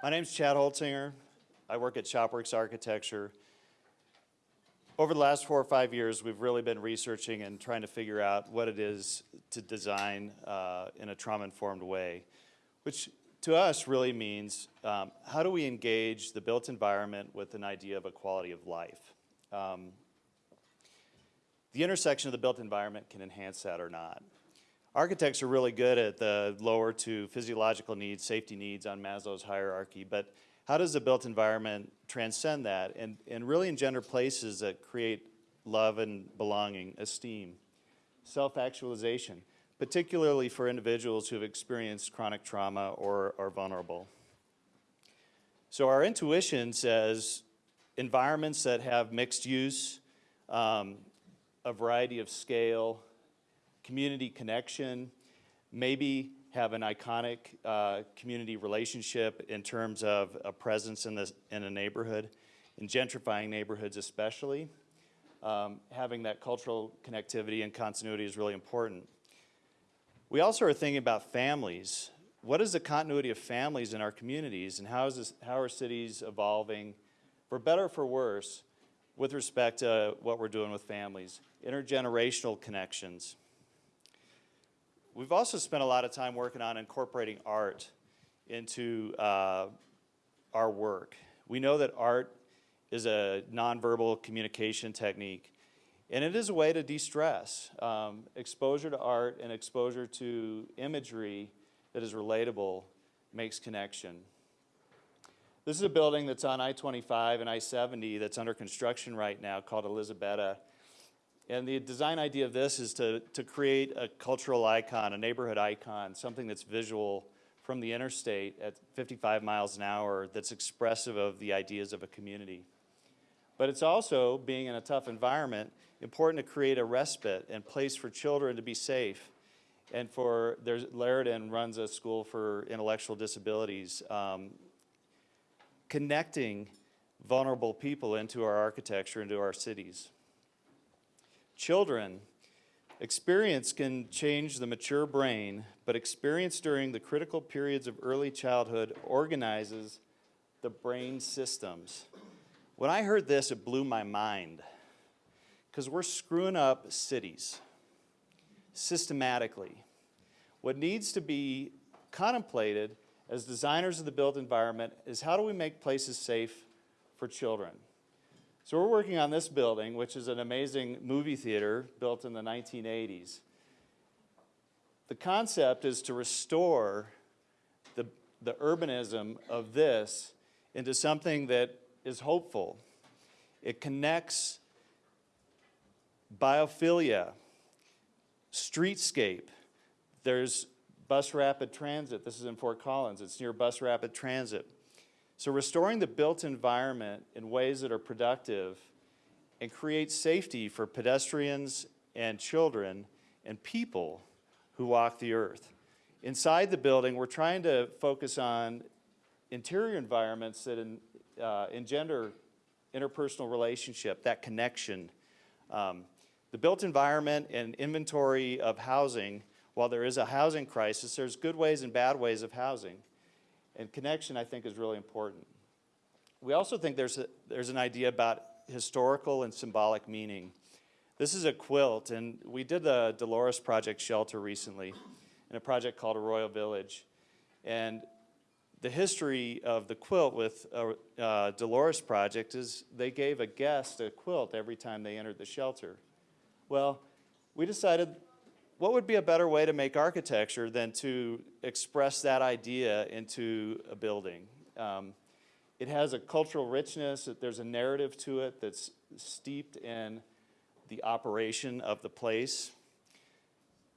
My name's Chad Holtzinger. I work at Shopworks Architecture. Over the last four or five years, we've really been researching and trying to figure out what it is to design uh, in a trauma-informed way, which to us really means um, how do we engage the built environment with an idea of a quality of life. Um, the intersection of the built environment can enhance that or not. Architects are really good at the lower to physiological needs, safety needs on Maslow's hierarchy, but how does the built environment transcend that and, and really engender places that create love and belonging, esteem, self-actualization, particularly for individuals who have experienced chronic trauma or are vulnerable. So our intuition says environments that have mixed use, um, a variety of scale, community connection, maybe have an iconic uh, community relationship in terms of a presence in, this, in a neighborhood, in gentrifying neighborhoods especially. Um, having that cultural connectivity and continuity is really important. We also are thinking about families. What is the continuity of families in our communities and how, is this, how are cities evolving, for better or for worse, with respect to what we're doing with families, intergenerational connections. We've also spent a lot of time working on incorporating art into uh, our work. We know that art is a nonverbal communication technique, and it is a way to de-stress. Um, exposure to art and exposure to imagery that is relatable makes connection. This is a building that's on I-25 and I-70 that's under construction right now called Elizabetta. And the design idea of this is to, to create a cultural icon, a neighborhood icon, something that's visual from the interstate at 55 miles an hour that's expressive of the ideas of a community. But it's also, being in a tough environment, important to create a respite and place for children to be safe. And for, there's, Laradon runs a school for intellectual disabilities, um, connecting vulnerable people into our architecture, into our cities. Children, experience can change the mature brain, but experience during the critical periods of early childhood organizes the brain systems. When I heard this, it blew my mind because we're screwing up cities systematically. What needs to be contemplated as designers of the built environment is how do we make places safe for children? So we're working on this building, which is an amazing movie theater built in the 1980s. The concept is to restore the, the urbanism of this into something that is hopeful. It connects biophilia, streetscape. There's bus rapid transit. This is in Fort Collins. It's near bus rapid transit. So restoring the built environment in ways that are productive and create safety for pedestrians and children and people who walk the earth. Inside the building, we're trying to focus on interior environments that in, uh, engender interpersonal relationship, that connection. Um, the built environment and inventory of housing, while there is a housing crisis, there's good ways and bad ways of housing. And connection, I think, is really important. We also think there's, a, there's an idea about historical and symbolic meaning. This is a quilt, and we did the Delores Project shelter recently in a project called Arroyo Village. And the history of the quilt with uh, uh, Delores Project is they gave a guest a quilt every time they entered the shelter. Well, we decided what would be a better way to make architecture than to express that idea into a building? Um, it has a cultural richness, there's a narrative to it that's steeped in the operation of the place.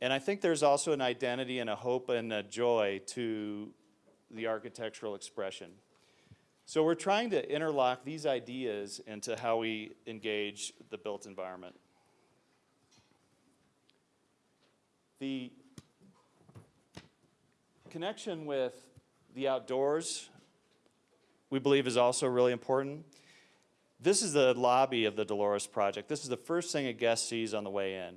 And I think there's also an identity and a hope and a joy to the architectural expression. So we're trying to interlock these ideas into how we engage the built environment. The connection with the outdoors, we believe is also really important. This is the lobby of the Delores Project. This is the first thing a guest sees on the way in.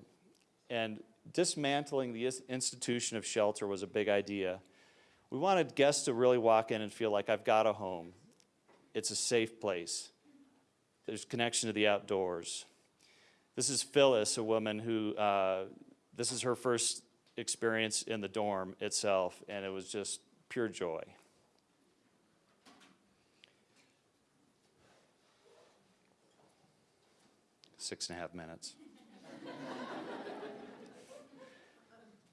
And dismantling the institution of shelter was a big idea. We wanted guests to really walk in and feel like I've got a home. It's a safe place. There's connection to the outdoors. This is Phyllis, a woman who, uh, this is her first experience in the dorm itself, and it was just pure joy. Six and a half minutes.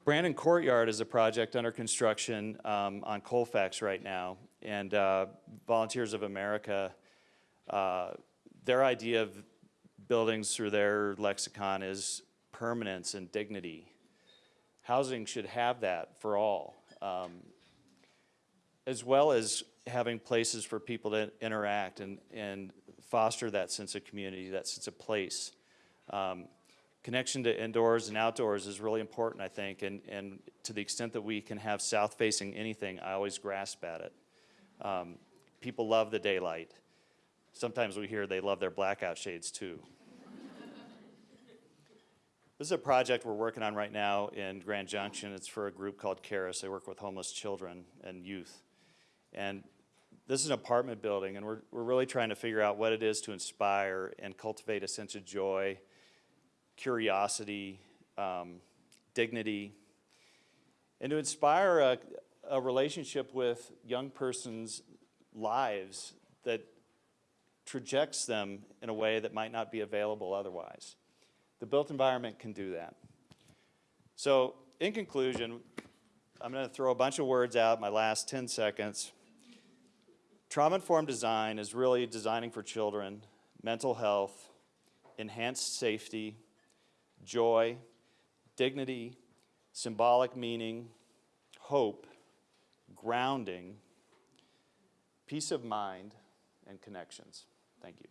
Brandon Courtyard is a project under construction um, on Colfax right now, and uh, Volunteers of America, uh, their idea of buildings through their lexicon is permanence and dignity. Housing should have that for all, um, as well as having places for people to interact and, and foster that sense of community, that sense of place. Um, connection to indoors and outdoors is really important, I think, and, and to the extent that we can have south-facing anything, I always grasp at it. Um, people love the daylight. Sometimes we hear they love their blackout shades too. This is a project we're working on right now in Grand Junction. It's for a group called Karis. They work with homeless children and youth. And this is an apartment building, and we're, we're really trying to figure out what it is to inspire and cultivate a sense of joy curiosity, um, dignity, and to inspire a, a relationship with young persons' lives that trajects them in a way that might not be available otherwise. The built environment can do that. So, in conclusion, I'm going to throw a bunch of words out my last 10 seconds. Trauma-informed design is really designing for children, mental health, enhanced safety, joy, dignity, symbolic meaning, hope, grounding, peace of mind, and connections. Thank you.